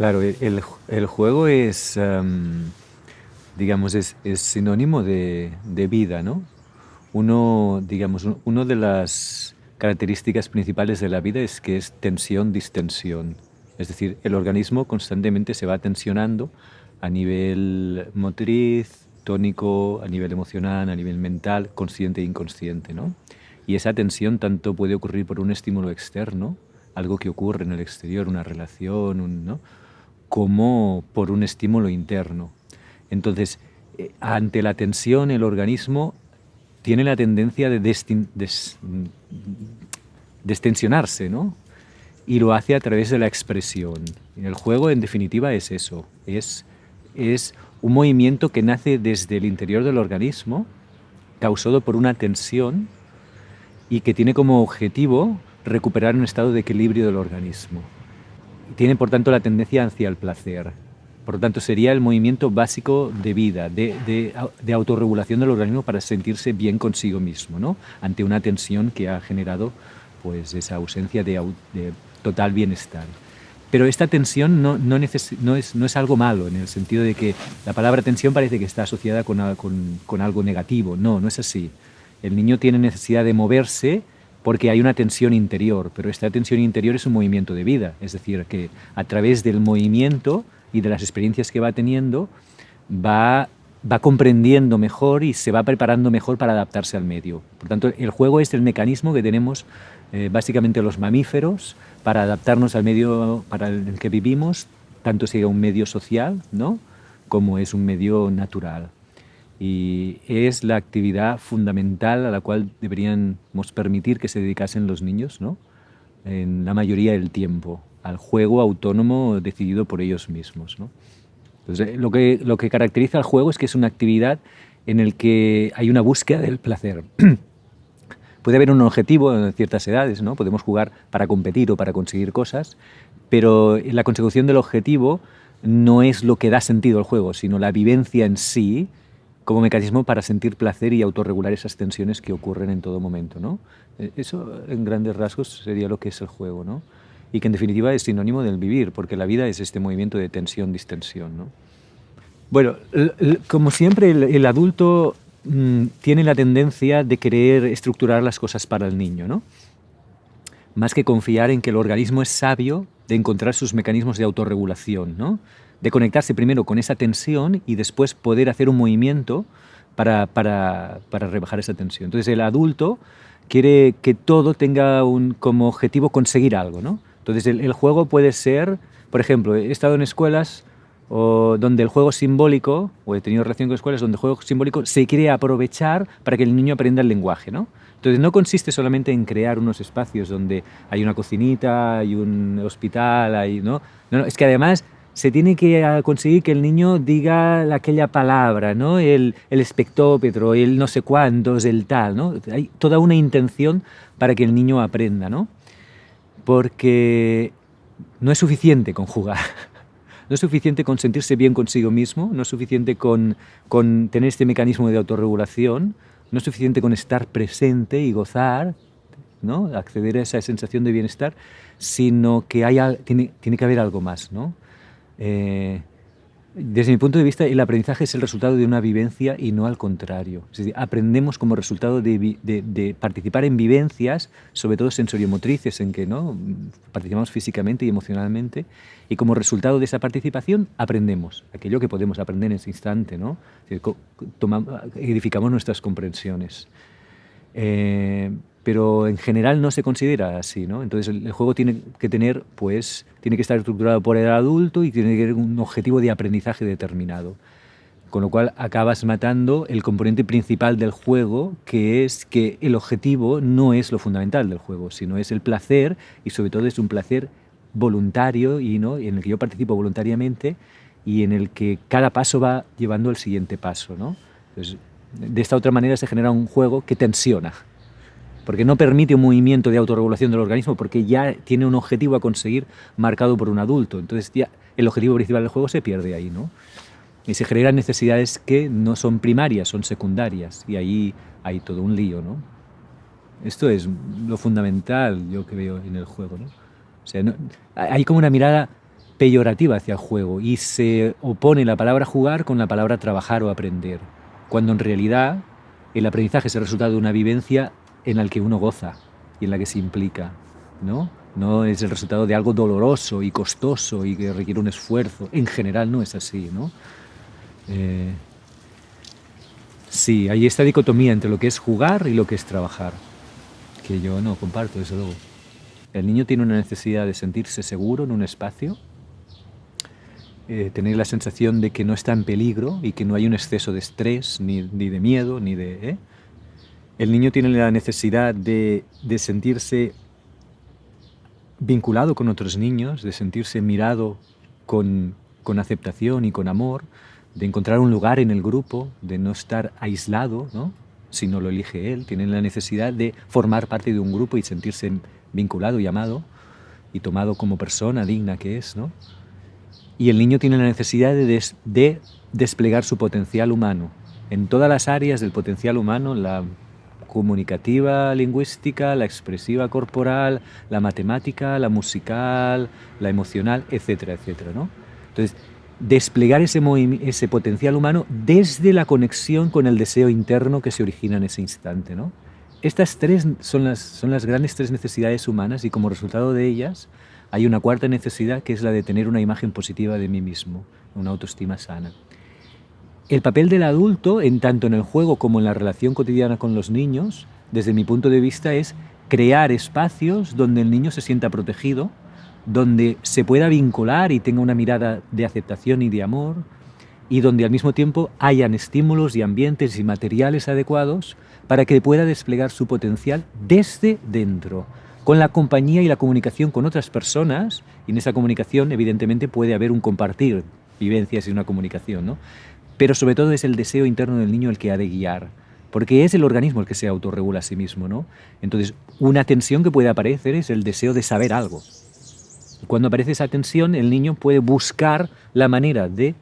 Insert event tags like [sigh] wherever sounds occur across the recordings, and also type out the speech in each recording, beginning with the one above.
Claro, el, el juego es, em, digamos, es, es sinónimo de, de, vida, ¿no? Uno, digamos, una de las características principales de la vida es que es tensión-distensión. Es decir, el organismo constantemente se va tensionando a nivel motriz, tónico, a nivel emocional, a nivel mental, consciente e inconsciente, ¿no? Y esa tensión tanto puede ocurrir por un estímulo externo, algo que ocurre en el exterior, una relación, ¿no? Como por un estímulo interno. Entonces, eh, ante la tensión, el organismo tiene la tendencia de destensionarse, ¿no? Y lo hace a través de la expresión. El juego, en definitiva, es eso. Es, es un movimiento que nace desde el interior del organismo, causado por una tensión y que tiene como objetivo recuperar un estado de equilibrio del organismo. Tiene, por tanto, la tendencia hacia el placer. Por lo tanto, sería el movimiento básico de vida, de, de, autorregulación del organismo para sentirse bien consigo mismo, ¿no? ante una tensión que ha generado pues, esa ausencia de, total bienestar. Pero esta tensión no, no, es, no, es, algo malo, en el sentido de que la palabra tensión parece que está asociada con, con algo negativo. No, no es así. El niño tiene necesidad de moverse porque hay una tensión interior, pero esta tensión interior es un movimiento de vida, es decir, que a través del movimiento y de las experiencias que va teniendo, va, comprendiendo mejor y se va preparando mejor para adaptarse al medio. Por tanto, el juego es el mecanismo que tenemos eh, básicamente los mamíferos para adaptarnos al medio para el que vivimos, tanto sea un medio social ¿no? como es un medio natural y es la actividad fundamental a la cual deberíamos permitir que se dedicasen los niños, ¿no? en la mayoría del tiempo, al juego autónomo decidido por ellos mismos. ¿no? Entonces, lo, que, lo que caracteriza al juego es que es una actividad en el que hay una búsqueda del placer. [clears throat] Puede haber un objetivo en ciertas edades, ¿no? podemos jugar para competir o para conseguir cosas, pero la consecución del objetivo no es lo que da sentido al juego, sino la vivencia en sí, como mecanismo para sentir placer y autorregular esas tensiones que ocurren en todo momento. ¿no? E, eso, en grandes rasgos, sería lo que es el juego. ¿no? Y que, en definitiva, es sinónimo del vivir, porque la vida es este movimiento de tensión-distensión. ¿no? Bueno, como siempre, el, adulto mm, tiene la tendencia de querer estructurar las cosas para el niño, ¿no? Más que confiar en que el organismo es sabio de encontrar sus mecanismos de autorregulación, ¿no? De conectarse primero con esa tensión y después poder hacer un movimiento para, para, para rebajar esa tensión. Entonces el adulto quiere que todo tenga un, como objetivo conseguir algo. ¿no? Entonces el, juego puede ser, por ejemplo, he estado en escuelas o donde el juego simbólico, o he tenido relación con escuelas donde el juego simbólico se quiere aprovechar para que el niño aprenda el lenguaje. ¿no? Entonces no consiste solamente en crear unos espacios donde hay una cocinita, hay un hospital, hay, ¿no? No, no, es que además se tiene que ah, conseguir que el niño diga aquella palabra, ¿no? el, el espectómetro, el no sé cuántos, el tal. ¿no? Hay toda una intención para que el niño aprenda, ¿no? porque no es suficiente con jugar. [laughs] No es suficiente con sentirse bien consigo mismo, no es suficiente con, con tener este mecanismo de autorregulación, no es suficiente con estar presente y gozar, ¿no? acceder a esa sensación de bienestar, sino que hay, tiene, tiene que haber algo más. ¿no? Eh, desde mi punto de vista, el aprendizaje es el resultado de una vivencia y no al contrario. Es decir, aprendemos como resultado de, participar en vivencias, sobre todo sensoriomotrices, en que ¿no? participamos físicamente y emocionalmente, y como resultado de esa participación aprendemos aquello que podemos aprender en ese instante. ¿no? edificamos nuestras comprensiones. Eh, pero en general no se considera así, ¿no? Entonces el, juego tiene que tener, pues, tiene que estar estructurado por el adulto y tiene que tener un objetivo de aprendizaje determinado. Con lo cual acabas matando el componente principal del juego, que es que el objetivo no es lo fundamental del juego, sino es el placer y sobre todo es un placer voluntario y ¿no? en el que yo participo voluntariamente y en el que cada paso va llevando al siguiente paso. ¿no? Entonces, de esta otra manera se genera un juego que tensiona, porque no permite un movimiento de autorregulación del organismo, porque ya tiene un objetivo a conseguir marcado por un adulto. Entonces el objetivo principal del juego se pierde ahí, ¿no? Y se generan necesidades que no son primarias, son secundarias, y ahí hay todo un lío, ¿no? Esto es lo fundamental, yo que veo en el juego, ¿no? O sea, hay como una mirada peyorativa hacia el juego y se opone la palabra jugar con la palabra trabajar o aprender, cuando en realidad el aprendizaje es el resultado de una vivencia en la que uno goza y en la que se implica, ¿no? No es el resultado de algo doloroso y costoso y que requiere un esfuerzo. En general no es así, ¿no? Eh, sí, hay esta dicotomía entre lo que es jugar y lo que es trabajar, que yo no comparto, desde luego. El niño tiene una necesidad de sentirse seguro en un espacio, eh, tener la sensación de que no está en peligro y que no hay un exceso de estrés, ni, de miedo, ni de... ¿eh? El niño tiene la necesidad de, sentirse vinculado con otros niños, de sentirse mirado con, aceptación y con amor, de encontrar un lugar en el grupo, de no estar aislado, si no lo elige él, tiene la necesidad de formar parte de un grupo y sentirse vinculado y amado y tomado como persona digna que es. y el niño tiene la necesidad de, desplegar su potencial humano en todas las áreas del potencial humano, la comunicativa, lingüística, la expresiva corporal, la matemática, la musical, la emocional, etcétera, etcétera. ¿no? Entonces, desplegar ese, potencial humano desde la conexión con el deseo interno que se origina en ese instante. ¿no? Estas tres son las, son las grandes tres necesidades humanas y como resultado de ellas hay una cuarta necesidad que es la de tener una imagen positiva de mí mismo, una autoestima sana. El papel del adulto, en tanto en el juego como en la relación cotidiana con los niños, desde mi punto de vista es crear espacios donde el niño se sienta protegido, donde se pueda vincular y tenga una mirada de aceptación y de amor, y donde al mismo tiempo hayan estímulos y ambientes y materiales adecuados para que pueda desplegar su potencial desde dentro, con la compañía y la comunicación con otras personas, y en esa comunicación evidentemente puede haber un compartir vivencias y una comunicación, ¿no? Pero sobre todo es el deseo interno del niño el que ha de guiar, porque es el organismo el que se autorregula a sí mismo. ¿no? Entonces, una tensión que puede aparecer es el deseo de saber algo. cuando aparece esa tensión, el niño puede buscar la manera de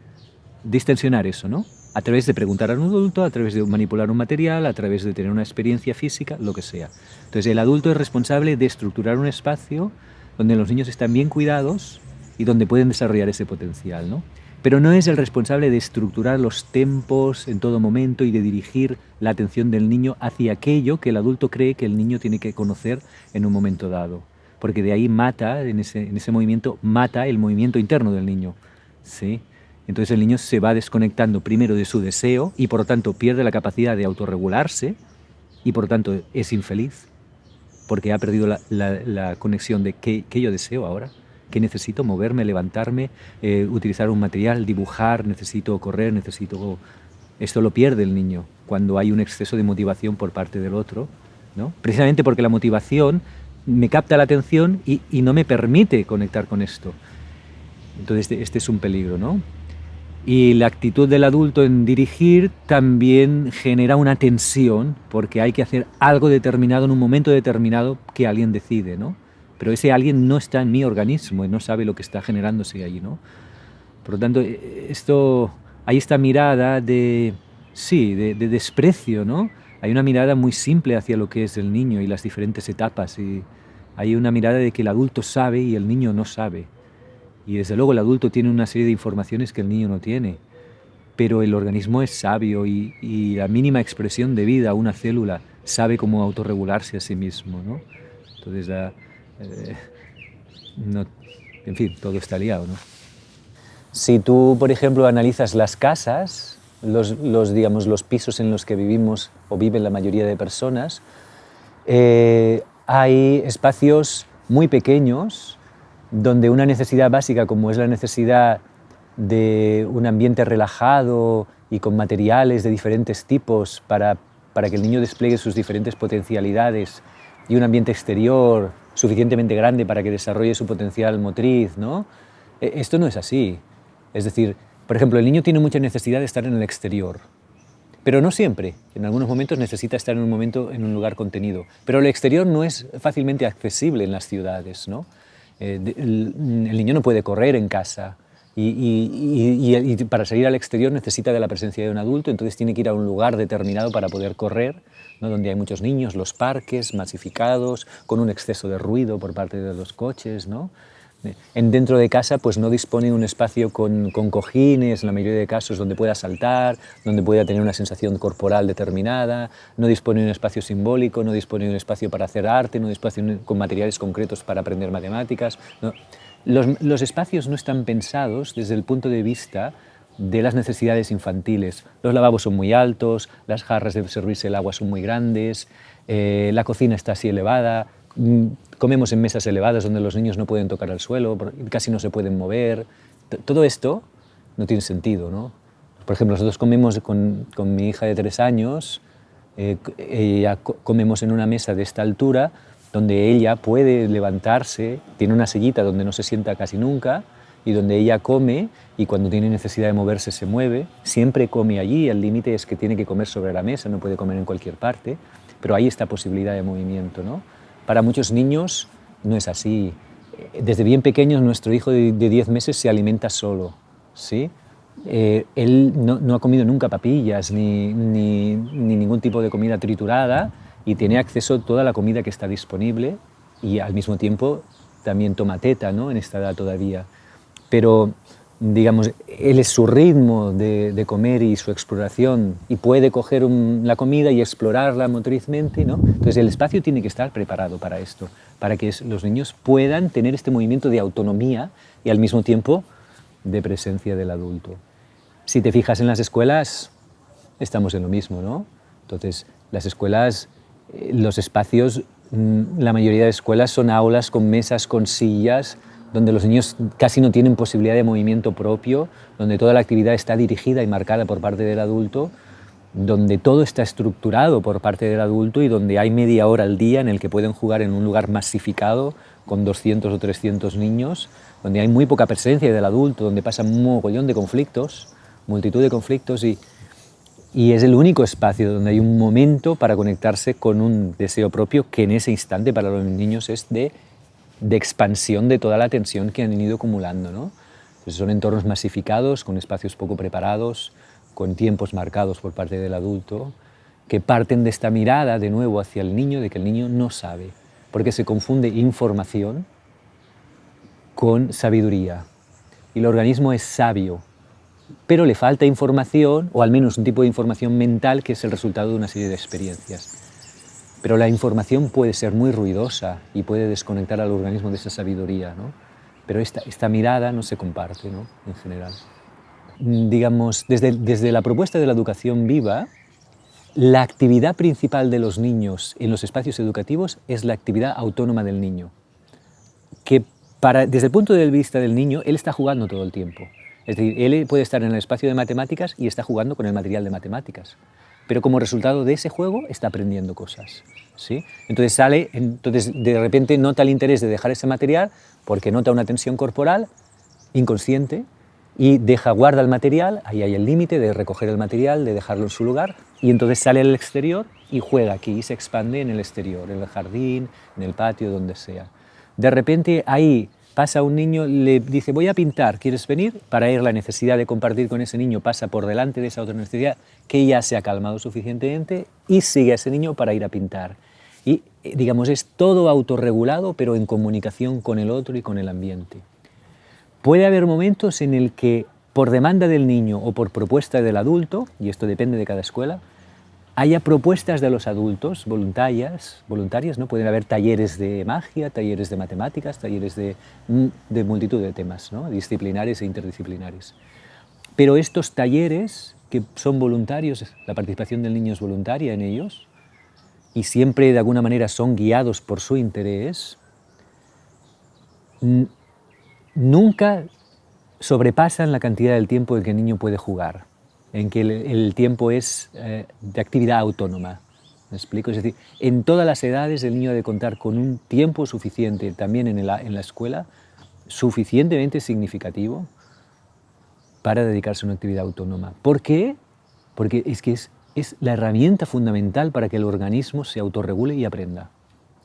distensionar eso, ¿no? a través de preguntar a un adulto, a través de manipular un material, a través de tener una experiencia física, lo que sea. Entonces el adulto es responsable de estructurar un espacio donde los niños están bien cuidados y donde pueden desarrollar ese potencial. ¿no? Pero no es el responsable de estructurar los tempos en todo momento y de dirigir la atención del niño hacia aquello que el adulto cree que el niño tiene que conocer en un momento dado. Porque de ahí mata, en ese, en ese movimiento, mata el movimiento interno del niño. ¿sí? Entonces el niño se va desconectando primero de su deseo y por lo tanto pierde la capacidad de autorregularse y por lo tanto es infeliz porque ha perdido la, conexión de qué, yo deseo ahora, qué necesito, moverme, levantarme, eh, utilizar un material, dibujar, necesito correr, necesito... Esto lo pierde el niño cuando hay un exceso de motivación por parte del otro, ¿no? precisamente porque la motivación me capta la atención y, y no me permite conectar con esto. Entonces este, este es un peligro, ¿no? Y la actitud del adulto en dirigir también genera una tensión porque hay que hacer algo determinado en un momento determinado que alguien decide, ¿no? Pero ese alguien no está en mi organismo y no sabe lo que está generándose ahí, ¿no? Por lo tanto, esto, hay esta mirada de, sí, de, de desprecio, ¿no? Hay una mirada muy simple hacia lo que es el niño y las diferentes etapas y hay una mirada de que el adulto sabe y el niño no sabe. Y desde luego el adulto tiene una serie de informaciones que el niño no tiene, pero el organismo es sabio y, la mínima expresión de vida, una célula, sabe cómo autorregularse a sí mismo. ¿no? Entonces, eh, en fin, todo está liado. ¿no? Si tú, por ejemplo, analizas las casas, los, digamos, los pisos en los que vivimos o viven la mayoría de personas, eh, hay espacios muy pequeños donde una necesidad básica como es la necesidad de un ambiente relajado y con materiales de diferentes tipos para, que el niño despliegue sus diferentes potencialidades y un ambiente exterior suficientemente grande para que desarrolle su potencial motriz, ¿no? E, esto no es así. Es decir, por ejemplo, el niño tiene mucha necesidad de estar en el exterior, pero no siempre. En algunos momentos necesita estar en un momento en un lugar contenido. Pero el exterior no es fácilmente accesible en las ciudades, ¿no? Eh, el, niño no puede correr en casa y, para salir al exterior necesita de la presencia de un adulto, entonces tiene que ir a un lugar determinado para poder correr, ¿no? donde hay muchos niños, los parques masificados, con un exceso de ruido por parte de los coches. ¿no? En dentro de casa pues no dispone de un espacio con, con, cojines, en la mayoría de casos, donde pueda saltar, donde pueda tener una sensación corporal determinada, no dispone de un espacio simbólico, no dispone de un espacio para hacer arte, no dispone con materiales concretos para aprender matemáticas. Los, espacios no están pensados desde el punto de vista de las necesidades infantiles. Los lavabos son muy altos, las jarras de servirse el agua son muy grandes, eh, la cocina está así elevada, mm, comemos en mesas elevadas donde los niños no pueden tocar al suelo, casi no se pueden mover. Todo esto no tiene sentido, ¿no? Por ejemplo, nosotros comemos con, con mi hija de tres años, eh, ella comemos en una mesa de esta altura, donde ella puede levantarse, tiene una sillita donde no se sienta casi nunca, y donde ella come y cuando tiene necesidad de moverse se mueve, siempre come allí, el límite es que tiene que comer sobre la mesa, no puede comer en cualquier parte, pero hay esta posibilidad de movimiento. ¿no? Para muchos niños no es así. Desde bien pequeños nuestro hijo de 10 meses se alimenta solo. ¿sí? Eh, él no, ha comido nunca papillas ni, ni ningún tipo de comida triturada y tiene acceso a toda la comida que está disponible y al mismo tiempo también toma teta ¿no? en esta edad todavía pero digamos, él es su ritmo de, comer y su exploración y puede coger la comida y explorarla motrizmente, ¿no? Entonces el espacio tiene que estar preparado para esto, para que los niños puedan tener este movimiento de autonomía y al mismo tiempo de presencia del adulto. Si te fijas en las escuelas, estamos en lo mismo, ¿no? Entonces, las escuelas, los espacios, mm, la mayoría de escuelas son aulas con mesas, con sillas, donde los niños casi no tienen posibilidad de movimiento propio, donde toda la actividad está dirigida y marcada por parte del adulto, donde todo está estructurado por parte del adulto y donde hay media hora al día en el que pueden jugar en un lugar masificado con 200 o 300 niños, donde hay muy poca presencia del adulto, donde pasa un mogollón de conflictos, multitud de conflictos y, y es el único espacio donde hay un momento para conectarse con un deseo propio que en ese instante para los niños es de expansión de toda la tensión que han ido acumulando. ¿no? son entornos masificados, con espacios poco preparados, con tiempos marcados por parte del adulto, que parten de esta mirada de nuevo hacia el niño, de que el niño no sabe, porque se confunde información con sabiduría. Y el organismo es sabio, pero le falta información, o al menos un tipo de información mental que es el resultado de una serie de experiencias. Pero la información puede ser muy ruidosa y puede desconectar al organismo de esa sabiduría, ¿no? pero esta, esta mirada no se comparte ¿no? en general. Digamos, desde, desde la propuesta de la educación viva, la actividad principal de los niños en los espacios educativos es la actividad autónoma del niño, que para, desde el punto de vista del niño, él está jugando todo el tiempo. Es decir, él puede estar en el espacio de matemáticas y está jugando con el material de matemáticas pero como resultado de ese juego está aprendiendo cosas. ¿sí? Entonces sale, entonces de repente nota el interés de dejar ese material porque nota una tensión corporal inconsciente y deja, guarda el material, ahí hay el límite de recoger el material, de dejarlo en su lugar, y entonces sale al exterior y juega aquí, y se expande en el exterior, en el jardín, en el patio, donde sea. De repente ahí pasa un niño, le dice, voy a pintar, ¿quieres venir? Para ir la necesidad de compartir con ese niño pasa por delante de esa otra necesidad que ya se ha calmado suficientemente y sigue a ese niño para ir a pintar. Y eh, digamos, es todo autorregulado, pero en comunicación con el otro y con el ambiente. Puede haber momentos en el que, por demanda del niño o por propuesta del adulto, y esto depende de cada escuela, haya propuestas de los adultos voluntarias, voluntarias, ¿no? pueden haber talleres de magia, talleres de matemáticas, talleres de, mm, de multitud de temas, ¿no? disciplinares e interdisciplinares. Pero estos talleres, que son voluntarios, la participación del niño es voluntaria en ellos, y siempre de alguna manera son guiados por su interés, nunca sobrepasan la cantidad del tiempo en que el niño puede jugar en que el, tiempo es eh, de actividad autónoma. ¿Me explico? Es decir, en todas las edades el niño debe contar con un tiempo suficiente, también en la, en la escuela, suficientemente significativo para dedicarse a una actividad autónoma. ¿Por qué? Porque es que es, es la herramienta fundamental para que el organismo se autorregule y aprenda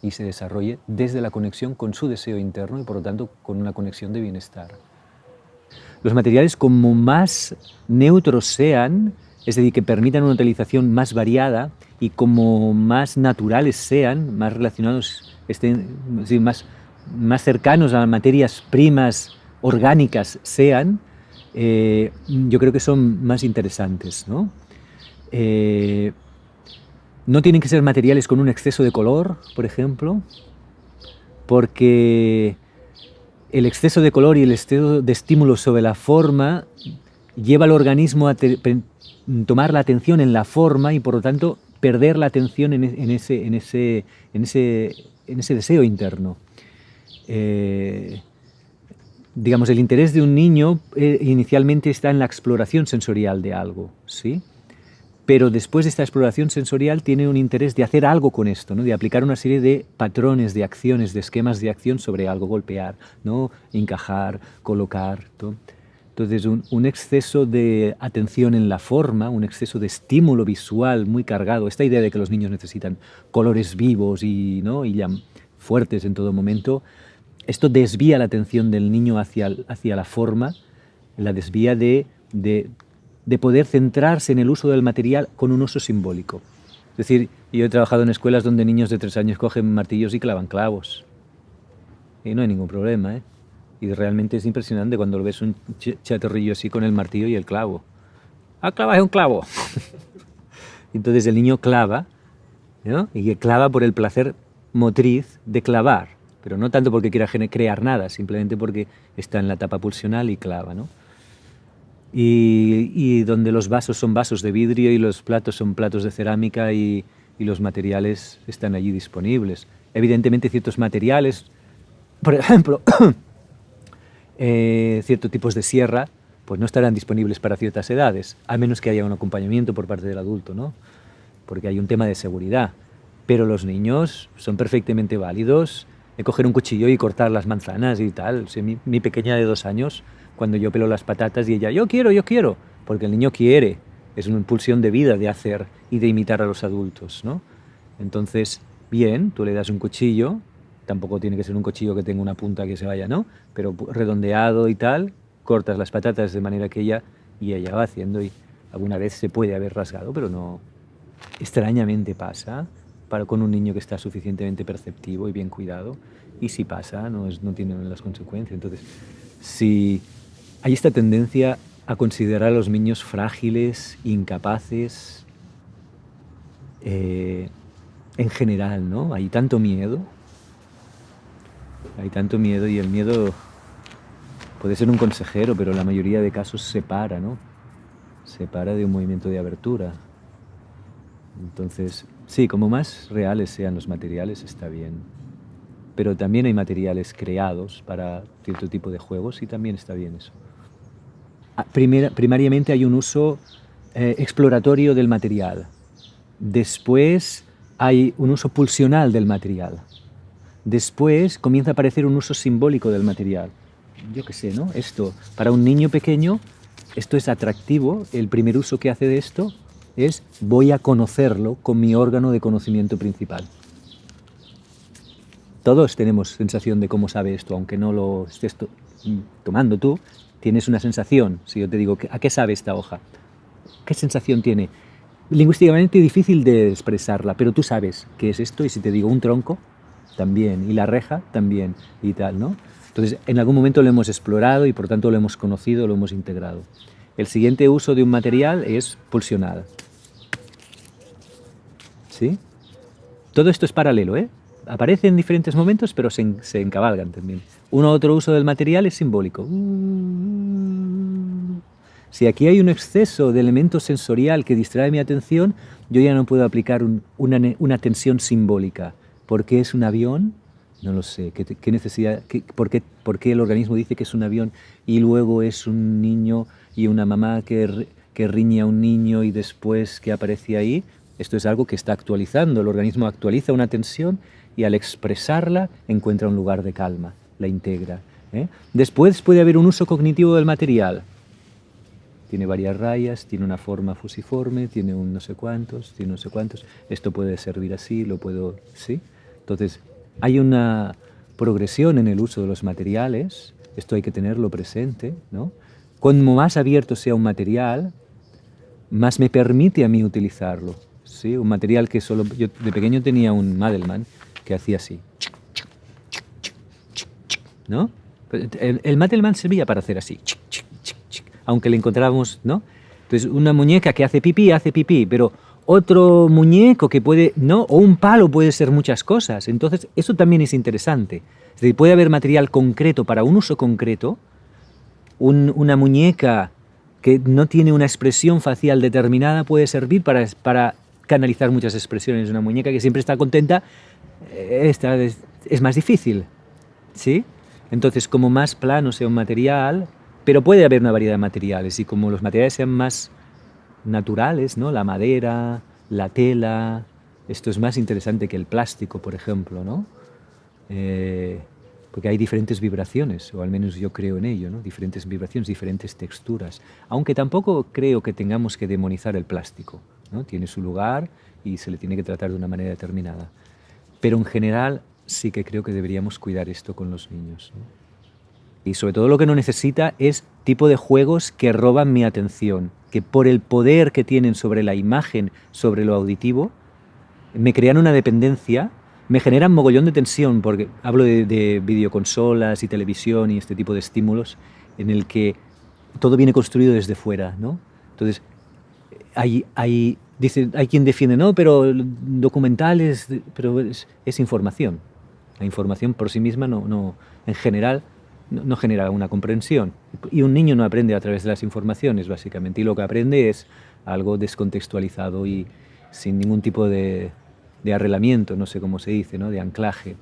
y se desarrolle desde la conexión con su deseo interno y por lo tanto con una conexión de bienestar los materiales como más neutros sean, es decir, que permitan una utilización más variada y como más naturales sean, más relacionados, estén, más, más cercanos a materias primas orgánicas sean, eh, yo creo que son más interesantes. ¿no? Eh, no tienen que ser materiales con un exceso de color, por ejemplo, porque el exceso de color y el exceso de estímulo sobre la forma lleva al organismo a tomar la atención en la forma y por lo tanto perder la atención en, e-, ese, en, ese, deseo interno. Eh, digamos, el interés de un niño eh, inicialmente está en la exploración sensorial de algo, ¿sí? Pero después de esta exploración sensorial tiene un interés de hacer algo con esto, ¿no? de aplicar una serie de patrones, de acciones, de esquemas de acción sobre algo, golpear, ¿no? encajar, colocar. Entonces, un, exceso de atención en la forma, un exceso de estímulo visual muy cargado, esta idea de que los niños necesitan colores vivos y, ¿no? y fuertes en todo momento, esto desvía la atención del niño hacia, hacia la forma, la desvía de, de, de poder centrarse en el uso del material con un uso simbólico. Es decir, yo he trabajado en escuelas donde niños de tres años cogen martillos y clavan clavos. Y no hay ningún problema, ¿eh? Y realmente es impresionante cuando lo ves un chatorrillo así con el martillo y el clavo. ¡Ah, clava es un clavo! [laughs] Entonces el niño clava, ¿no? Y clava por el placer motriz de clavar, pero no tanto porque quiera crear nada, simplemente porque está en la etapa pulsional y clava, ¿no? Y, donde los vasos son vasos de vidrio y los platos son platos de cerámica y, y los materiales están allí disponibles. Evidentemente ciertos materiales, por ejemplo, [coughs] Eh, ciertos tipos de sierra pues no estarán disponibles para ciertas edades, a menos que haya un acompañamiento por parte del adulto, ¿no? porque hay un tema de seguridad. Pero los niños son perfectamente válidos de coger un cuchillo y cortar las manzanas y tal. mi, pequeña de dos años, cuando yo pelo las patatas y ella, yo quiero, yo quiero, porque el niño quiere, es una impulsión de vida de hacer y de imitar a los adultos. ¿no? Entonces, bien, tú le das un cuchillo, tampoco tiene que ser un cuchillo que tenga una punta que se vaya, ¿no? Pero redondeado y tal, cortas las patatas de manera que ella, y ella va haciendo y alguna vez se puede haber rasgado, pero no, extrañamente pasa para con un niño que está suficientemente perceptivo y bien cuidado, y si pasa, no, es, no tiene las consecuencias. Entonces, si hay esta tendencia a considerar a los niños frágiles, incapaces, eh, en general, ¿no? Hay tanto miedo hay tanto miedo y el miedo puede ser un consejero, pero la mayoría de casos se para, ¿no? Se para de un movimiento de abertura. Entonces, sí, como más reales sean los materiales, está bien. Pero también hay materiales creados para cierto tipo de juegos y también está bien eso. Ah, primariamente hay un uso eh, exploratorio del material. Después hay un uso pulsional del material. Después comienza a aparecer un uso simbólico del material. Yo qué sé, ¿no? Esto, para un niño pequeño, esto es atractivo. El primer uso que hace de esto es voy a conocerlo con mi órgano de conocimiento principal. Todos tenemos sensación de cómo sabe esto, aunque no lo estés tomando tú, tienes una sensación. Si yo te digo, ¿a qué sabe esta hoja? ¿Qué sensación tiene? Lingüísticamente difícil de expresarla, pero tú sabes qué es esto y si te digo un tronco, también, y la reja también, y tal, ¿no? Entonces, en algún momento lo hemos explorado y por tanto lo hemos conocido, lo hemos integrado. El siguiente uso de un material es pulsional. ¿Sí? Todo esto es paralelo, ¿eh? Aparece en diferentes momentos, pero se, se encabalgan también. Uno otro uso del material es simbólico. Si aquí hay un exceso de elemento sensorial que distrae mi atención, yo ya no puedo aplicar una, una tensión simbólica. ¿Por qué es un avión? No lo sé. ¿Qué, necesidad, por, qué, por, qué, el organismo dice que es un avión y luego es un niño y una mamá que, que riñe a un niño y después que aparece ahí? Esto es algo que está actualizando. El organismo actualiza una tensión y al expresarla encuentra un lugar de calma, la integra. ¿eh? Después puede haber un uso cognitivo del material. Tiene varias rayas, tiene una forma fusiforme, tiene un no sé cuántos, tiene no sé cuántos. Esto puede servir así, lo puedo... ¿sí? Entonces, hay una progresión en el uso de los materiales, esto hay que tenerlo presente, ¿no? Cuanto más abierto sea un material, más me permite a mí utilizarlo, ¿sí? Un material que solo... Yo de pequeño tenía un Madelman que hacía así. ¿no? El, el Matelman servía para hacer así, aunque le encontrábamos, ¿no? Entonces, una muñeca que hace pipí, hace pipí, pero otro muñeco que puede, ¿no? O un palo puede ser muchas cosas. Entonces, eso también es interesante. Es decir, puede haber material concreto para un uso concreto, una muñeca que no tiene una expresión facial determinada puede servir para, para canalizar muchas expresiones. Una muñeca que siempre está contenta eh, esta es, más difícil, ¿sí? Entonces, como más plano sea un material, pero puede haber una variedad de materiales y como los materiales sean más naturales, ¿no? La madera, la tela, esto es más interesante que el plástico, por ejemplo, ¿no? Eh, porque hay diferentes vibraciones, o al menos yo creo en ello, ¿no? diferentes vibraciones, diferentes texturas. Aunque tampoco creo que tengamos que demonizar el plástico. ¿No? Tiene su lugar y se le tiene que tratar de una manera determinada. Pero en general sí que creo que deberíamos cuidar esto con los niños. Y sobre todo lo que no necesita es tipo de juegos que roban mi atención, que por el poder que tienen sobre la imagen, sobre lo auditivo, me crean una dependencia me generan mogollón de tensión, porque hablo de, videoconsolas y televisión y este tipo de estímulos, en el que todo viene construido desde fuera, ¿no? Entonces, hay, hay, dice, hay quien defiende, no, pero documentales, pero es, información. La información por sí misma no, no en general no, no, genera una comprensión. Y un niño no aprende a través de las informaciones, básicamente, y lo que aprende es algo descontextualizado y sin ningún tipo de, de arrelamiento, no sé cómo se dice, ¿no? de anclaje.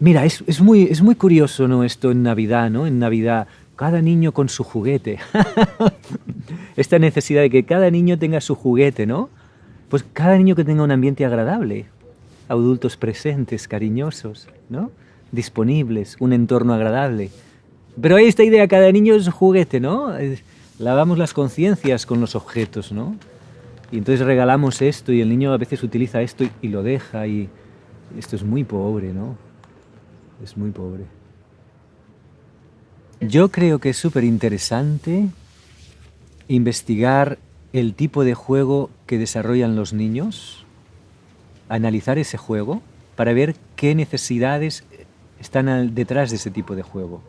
Mira, es, es, muy, es muy curioso ¿no? esto en Navidad, ¿no? En Navidad, cada niño con su juguete. [laughs] Esta necesidad de que cada niño tenga su juguete, ¿no? Pues cada niño que tenga un ambiente agradable, adultos presentes, cariñosos, ¿no? Disponibles, un entorno agradable. Pero hay esta idea, cada niño es juguete, ¿no? Lavamos las conciencias con los objetos, ¿no? Y entonces regalamos esto y el niño a veces utiliza esto y, lo deja y esto es muy pobre, ¿no? Es muy pobre. Yo creo que es súper interesante investigar el tipo de juego que desarrollan los niños, analizar ese juego para ver qué necesidades están detrás de ese tipo de juego.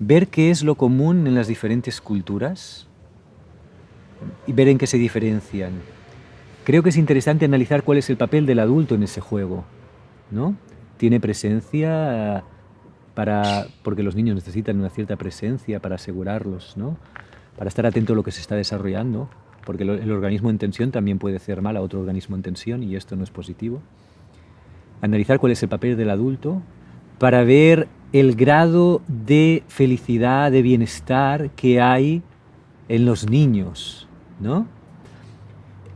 Ver qué es lo común en las diferentes culturas, y ver en qué se diferencian. Creo que es interesante analizar cuál es el papel del adulto en ese juego, ¿no? Tiene presencia para, porque los niños necesitan una cierta presencia para asegurarlos, ¿no? Para estar atento a lo que se está desarrollando, porque el organismo en tensión también puede hacer mal a otro organismo en tensión y esto no es positivo. Analizar cuál es el papel del adulto para ver el grado de felicidad, de bienestar que hay en los niños, ¿no?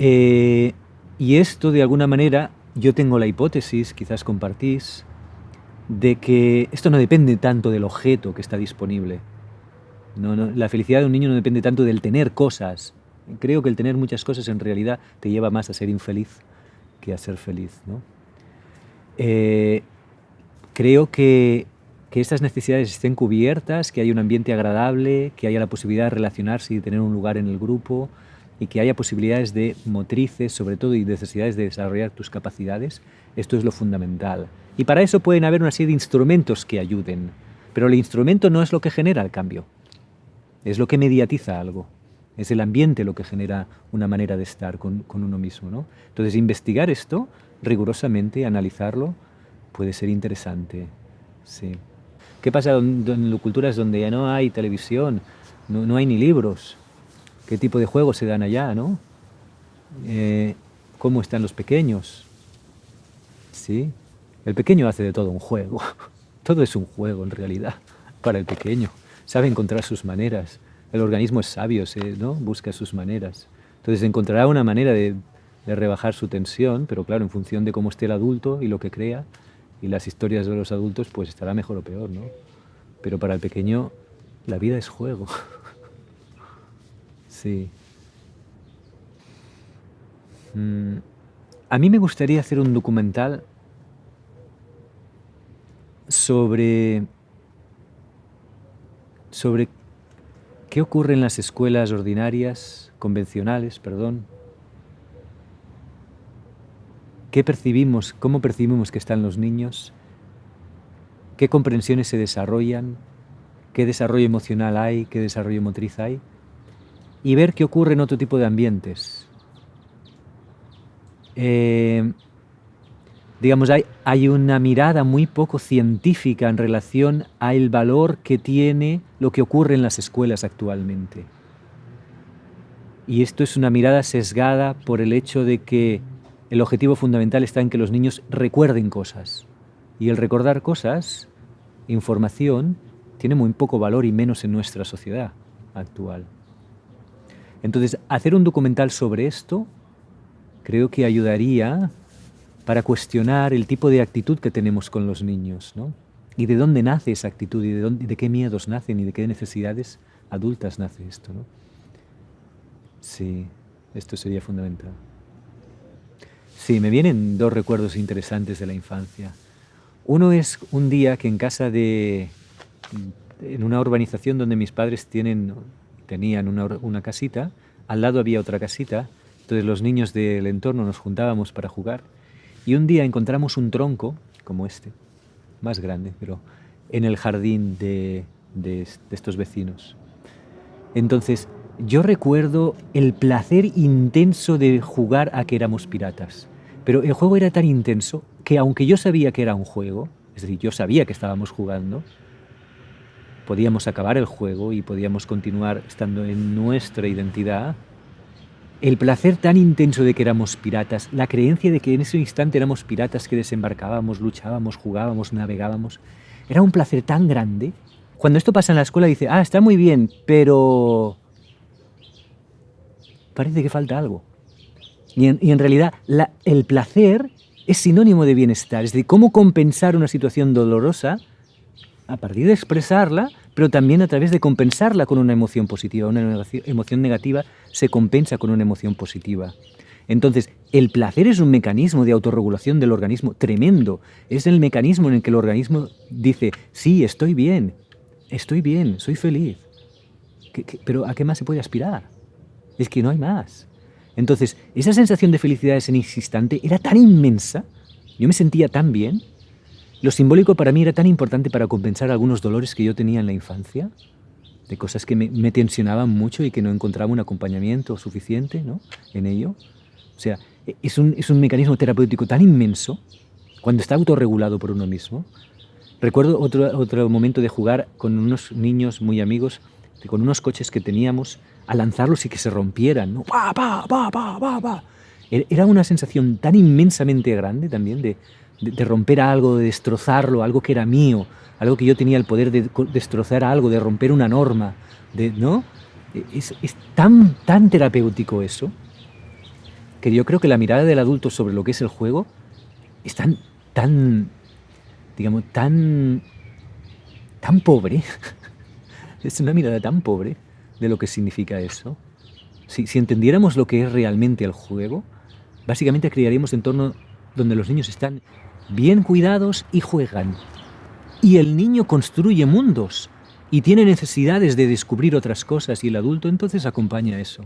Eh, y esto, de alguna manera, yo tengo la hipótesis, quizás compartís, de que esto no depende tanto del objeto que está disponible. No, la felicidad de un niño no depende tanto del tener cosas. Creo que el tener muchas cosas en realidad te lleva más a ser infeliz que a ser feliz. ¿no? Eh, creo que que estas necesidades estén cubiertas, que haya un ambiente agradable, que haya la posibilidad de relacionarse y tener un lugar en el grupo y que haya posibilidades de motrices, sobre todo, y necesidades de desarrollar tus capacidades, esto es lo fundamental. Y para eso pueden haber una serie de instrumentos que ayuden, pero el instrumento no es lo que genera el cambio, es lo que mediatiza algo. Es el ambiente lo que genera una manera de estar con, con uno mismo. ¿no? Entonces, investigar esto rigurosamente, analizarlo, puede ser interesante. Sí. ¿Qué pasa en, culturas donde ya no hay televisión, no, hay ni libros? ¿Qué tipo de juegos se dan allá, no? Eh, ¿Cómo están los pequeños? ¿Sí? El pequeño hace de todo un juego. [laughs] Todo es un juego en realidad para el pequeño. Sabe encontrar sus maneras. El organismo es sabio, ¿no? busca sus maneras. Entonces encontrará una manera de, de rebajar su tensión, pero claro, en función de cómo esté el adulto y lo que crea, y las historias de los adultos pues estará mejor o peor, ¿no? Pero para el pequeño la vida es juego. [laughs] sí. Mm, a mí me gustaría hacer un documental sobre sobre qué ocurre en las escuelas ordinarias, convencionales, perdón, ¿Qué percibimos, cómo percibimos que están los niños? qué comprensiones se desarrollan, qué desarrollo emocional hay, qué desarrollo motriz hay, y ver qué ocurre en otro tipo de ambientes. Eh, digamos, hay, hay, una mirada muy poco científica en relación al valor que tiene lo que ocurre en las escuelas actualmente. Y esto es una mirada sesgada por el hecho de que el objetivo fundamental está en que los niños recuerden cosas. Y el recordar cosas, información, tiene muy poco valor y menos en nuestra sociedad actual. Entonces, hacer un documental sobre esto creo que ayudaría para cuestionar el tipo de actitud que tenemos con los niños, ¿no? Y de dónde nace esa actitud, y de, dónde, de qué miedos nacen, y de qué necesidades adultas nace esto, ¿no? Sí, esto sería fundamental. Sí, me vienen dos recuerdos interesantes de la infancia. Uno es un día que en casa de... en una urbanización donde mis padres tienen, tenían una, una casita, al lado había otra casita, entonces los niños del entorno nos juntábamos para jugar y un día encontramos un tronco, como este, más grande, pero en el jardín de, de, estos vecinos. Entonces, yo recuerdo el placer intenso de jugar a que éramos piratas. Pero el juego era tan intenso que aunque yo sabía que era un juego, es decir, yo sabía que estábamos jugando, podíamos acabar el juego y podíamos continuar estando en nuestra identidad, el placer tan intenso de que éramos piratas, la creencia de que en ese instante éramos piratas que desembarcábamos, luchábamos, jugábamos, navegábamos, era un placer tan grande. Cuando esto pasa en la escuela dice, ah, está muy bien, pero parece que falta algo. Y en, realidad el placer es sinónimo de bienestar, es decir, cómo compensar una situación dolorosa a partir de expresarla pero también a través de compensarla con una emoción positiva. Una emoción negativa se compensa con una emoción positiva. Entonces, el placer es un mecanismo de autorregulación del organismo tremendo. Es el mecanismo en el que el organismo dice, sí, estoy bien, estoy bien, soy feliz. pero ¿a qué más se puede aspirar? Es que no hay más. Entonces, esa sensación de felicidad ese instante era tan inmensa, yo me sentía tan bien, lo simbólico para mí era tan importante para compensar algunos dolores que yo tenía en la infancia, de cosas que me, tensionaban mucho y que no encontraba un acompañamiento suficiente ¿no? en ello. O sea, es un, es un mecanismo terapéutico tan inmenso cuando está autorregulado por uno mismo. Recuerdo otro, otro momento de jugar con unos niños muy amigos, con unos coches que teníamos, a lanzarlos y que se rompieran. ¿no? ¡Bah, bah, bah, bah, bah, bah! Era una sensación tan inmensamente grande también de, de, romper algo, de destrozarlo, algo que era mío, algo que yo tenía el poder de destrozar algo, de romper una norma, ¿no? Es, tan, tan terapéutico eso, que yo creo que la mirada del adulto sobre lo que es el juego es tan, tan digamos, tan, tan pobre, [laughs] es una mirada tan pobre de lo que significa eso. Si, si entendiéramos lo que es realmente el juego, básicamente crearíamos entorno donde los niños están bien cuidados y juegan. Y el niño construye mundos y tiene necesidades de descubrir otras cosas y el adulto entonces acompaña eso.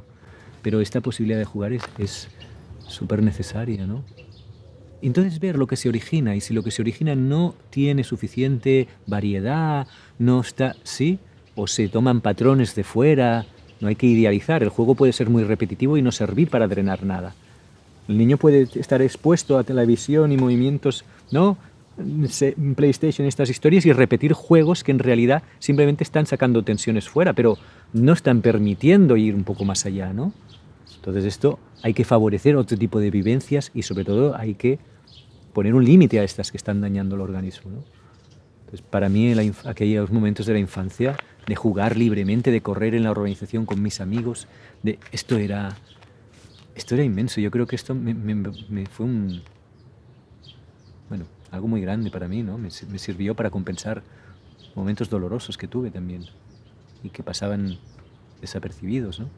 Pero esta posibilidad de jugar es súper necesaria, ¿no? Entonces ver lo que se origina y si lo que se origina no tiene suficiente variedad, no está, ¿sí? O se toman patrones de fuera, no hay que idealizar, el juego puede ser muy repetitivo y no servir para drenar nada. El niño puede estar expuesto a televisión y movimientos, ¿no? PlayStation, estas historias y repetir juegos que en realidad simplemente están sacando tensiones fuera, pero no están permitiendo ir un poco más allá, ¿no? Entonces esto hay que favorecer otro tipo de vivencias y sobre todo hay que poner un límite a estas que están dañando el organismo, ¿no? Entonces para mí aquellos momentos de la infancia, de jugar libremente, de correr en la organización con mis amigos, de esto era esto era inmenso. Yo creo que esto me, fue un... Bueno, algo muy grande para mí, ¿no? Me, me sirvió para compensar momentos dolorosos que tuve también y que pasaban desapercibidos, ¿no?